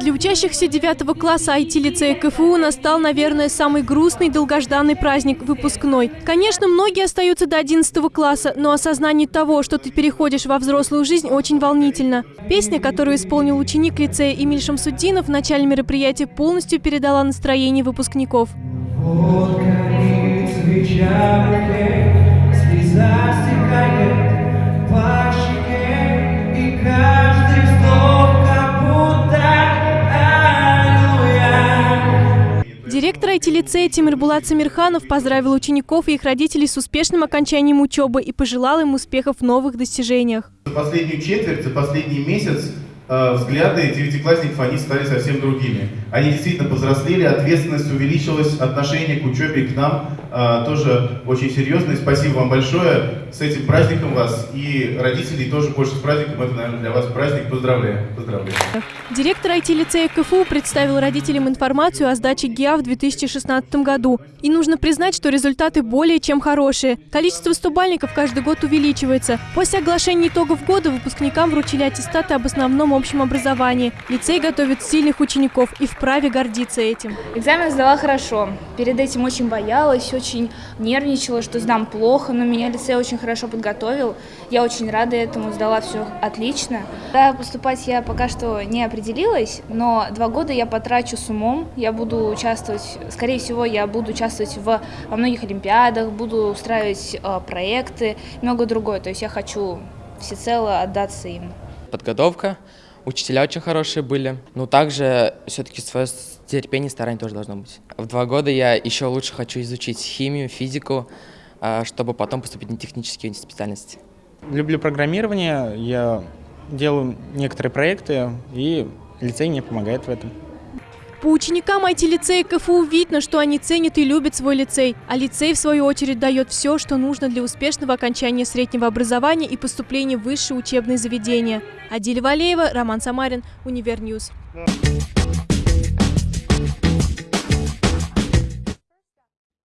Для учащихся 9 класса IT-лицея КФУ настал, наверное, самый грустный долгожданный праздник – выпускной. Конечно, многие остаются до 11 класса, но осознание того, что ты переходишь во взрослую жизнь, очень волнительно. Песня, которую исполнил ученик лицея Эмиль Шамсуддинов в начале мероприятия, полностью передала настроение выпускников. Вот горит свеча Директор IT-лицея Тимир Самирханов поздравил учеников и их родителей с успешным окончанием учебы и пожелал им успехов в новых достижениях. За последнюю четверть, за последний месяц Э, взгляды девятиклассников, они стали совсем другими. Они действительно повзрослели, ответственность увеличилась, отношение к учебе к нам э, тоже очень серьезное. Спасибо вам большое. С этим праздником вас и родителей тоже больше с праздником. Это, наверное, для вас праздник. Поздравляю. Поздравляю. Директор IT-лицея КФУ представил родителям информацию о сдаче ГИА в 2016 году. И нужно признать, что результаты более чем хорошие. Количество стубальников каждый год увеличивается. После оглашения итогов года выпускникам вручили аттестаты об основном общем образовании. Лицей готовит сильных учеников и вправе гордиться этим. Экзамен сдала хорошо. Перед этим очень боялась, очень нервничала, что сдам плохо, но меня лицей очень хорошо подготовил. Я очень рада этому, сдала все отлично. Да, поступать я пока что не определилась, но два года я потрачу с умом. Я буду участвовать, скорее всего, я буду участвовать в, во многих олимпиадах, буду устраивать э, проекты, много другое. То есть я хочу всецело отдаться им. Подготовка Учителя очень хорошие были. Но также все-таки свое терпение и старание тоже должно быть. В два года я еще лучше хочу изучить химию, физику, а, чтобы потом поступить на технические специальности. Люблю программирование, я делаю некоторые проекты, и лицей мне помогает в этом. По ученикам IT-лицея КФУ видно, что они ценят и любят свой лицей, а лицей, в свою очередь, дает все, что нужно для успешного окончания среднего образования и поступления в высшее учебное заведение. Адиля Валеева, Роман Самарин, Универньюз. Yeah.